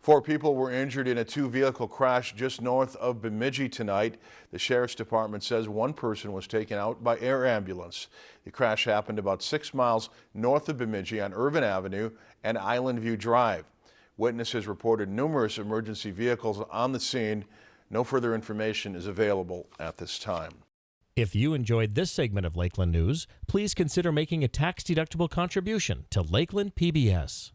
Four people were injured in a two-vehicle crash just north of Bemidji tonight. The Sheriff's Department says one person was taken out by air ambulance. The crash happened about six miles north of Bemidji on Irvin Avenue and Island View Drive. Witnesses reported numerous emergency vehicles on the scene. No further information is available at this time. If you enjoyed this segment of Lakeland News, please consider making a tax-deductible contribution to Lakeland PBS.